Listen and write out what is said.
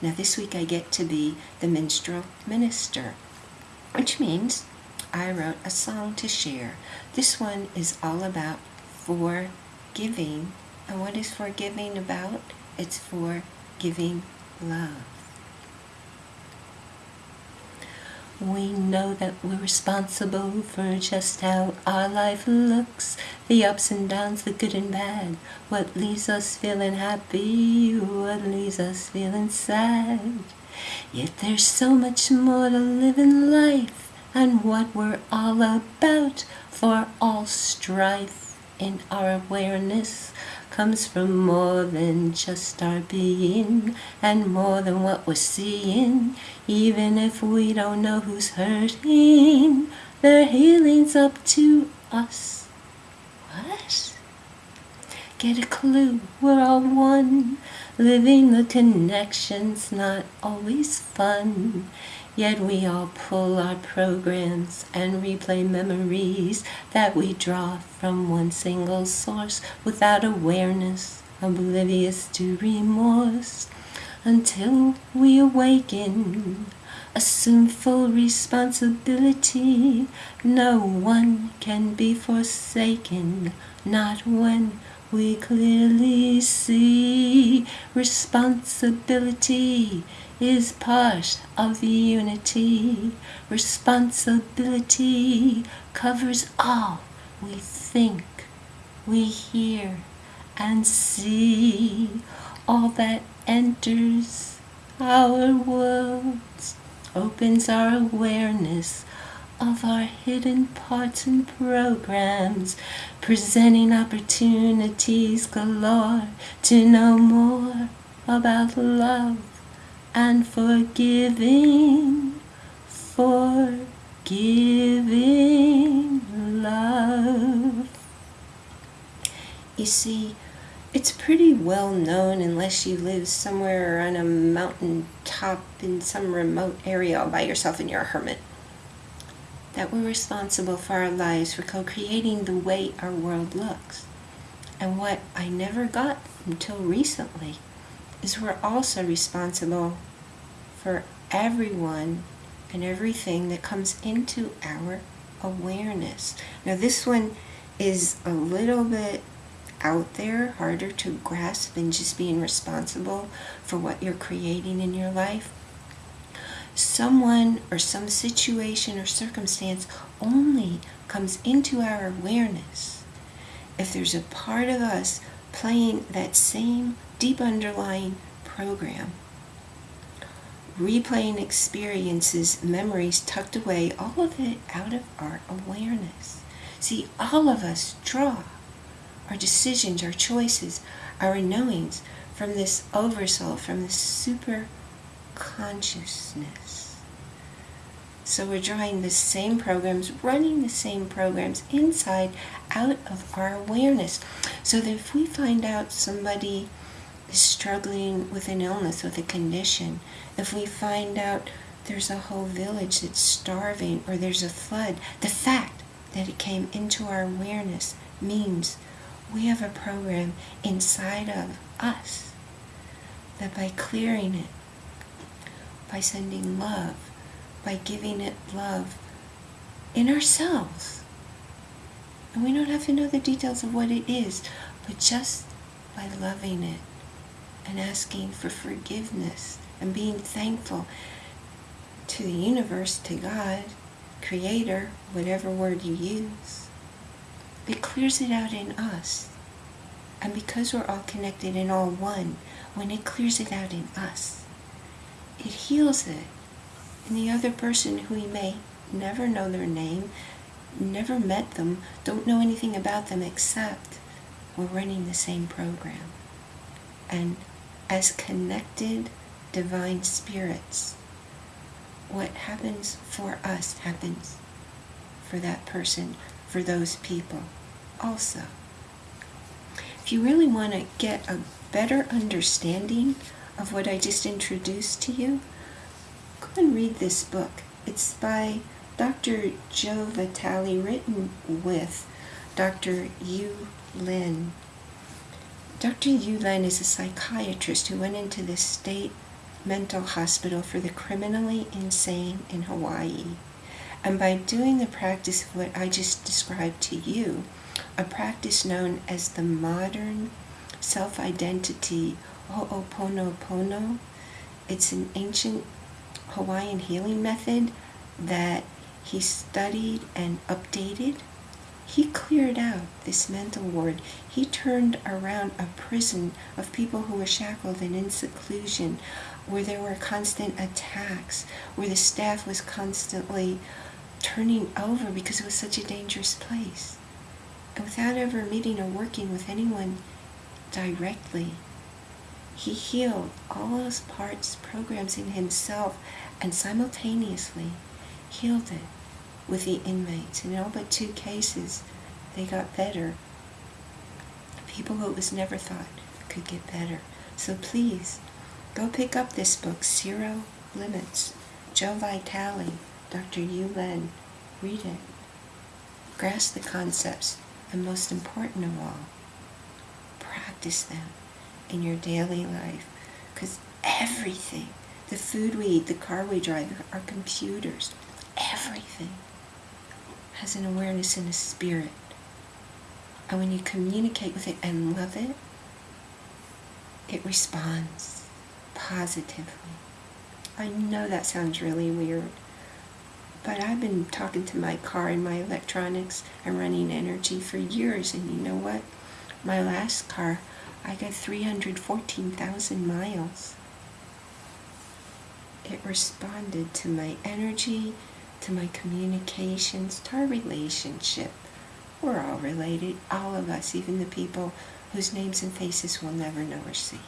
Now, this week I get to be the minstrel minister, which means I wrote a song to share. This one is all about forgiving. And what is forgiving about? It's for giving love. We know that we're responsible for just how our life looks, the ups and downs, the good and bad, what leaves us feeling happy, what leaves us feeling sad. Yet there's so much more to live in life and what we're all about, for all strife in our awareness comes from more than just our being and more than what we're seeing. Even if we don't know who's hurting, their healing's up to us. What? Get a clue, we're all one. Living the connection's not always fun. Yet we all pull our programs and replay memories that we draw from one single source without awareness, oblivious to remorse. Until we awaken, assume full responsibility. No one can be forsaken, not when we clearly see responsibility is part of the unity. Responsibility covers all we think, we hear, and see. All that enters our worlds opens our awareness of our hidden parts and programs, presenting opportunities galore to know more about love and forgiving, forgiving love. You see, it's pretty well known unless you live somewhere on a mountain top in some remote area all by yourself and you're a hermit that we're responsible for our lives for co-creating the way our world looks. And what I never got until recently is we're also responsible for everyone and everything that comes into our awareness. Now, this one is a little bit out there, harder to grasp than just being responsible for what you're creating in your life. Someone or some situation or circumstance only comes into our awareness if there's a part of us playing that same deep underlying program. Replaying experiences, memories tucked away, all of it out of our awareness. See, all of us draw our decisions, our choices, our knowings from this oversoul, from this super consciousness. So we're drawing the same programs, running the same programs inside out of our awareness. So that if we find out somebody struggling with an illness, with a condition, if we find out there's a whole village that's starving or there's a flood, the fact that it came into our awareness means we have a program inside of us that by clearing it, by sending love, by giving it love in ourselves. And we don't have to know the details of what it is, but just by loving it and asking for forgiveness and being thankful to the universe, to God, Creator, whatever word you use, it clears it out in us. And because we're all connected and all one, when it clears it out in us, it heals it. And the other person who we may never know their name, never met them, don't know anything about them except we're running the same program. And as connected divine spirits, what happens for us happens for that person, for those people also. If you really want to get a better understanding of what I just introduced to you, go and read this book. It's by Dr. Joe Vitale, written with Dr. Hew Len. Dr. Hew Len is a psychiatrist who went into the state mental hospital for the criminally insane in Hawaii. And by doing the practice of what I just described to you, a practice known as the modern self identity Ho'oponopono, it's an ancient Hawaiian healing method that he studied and updated. He cleared out this mental ward. He turned around a prison of people who were shackled and in seclusion, where there were constant attacks, where the staff was constantly turning over because it was such a dangerous place. And without ever meeting or working with anyone directly, he healed all those parts, programs in himself, and simultaneously healed it with the inmates. In all but two cases, they got better. People who it was never thought could get better. So please, go pick up this book, Zero Limits. Joe Vitale, Dr. Hew Len. Read it. Grasp the concepts, and most important of all, practice them in your daily life. Because everything, the food we eat, the car we drive, our computers, everything has an awareness and a spirit. And when you communicate with it and love it, it responds positively. I know that sounds really weird, but I've been talking to my car and my electronics and running energy for years, and you know what? My last car I got 314,000 miles. It responded to my energy, to my communications, to our relationship. We're all related, all of us, even the people whose names and faces we'll never know or see.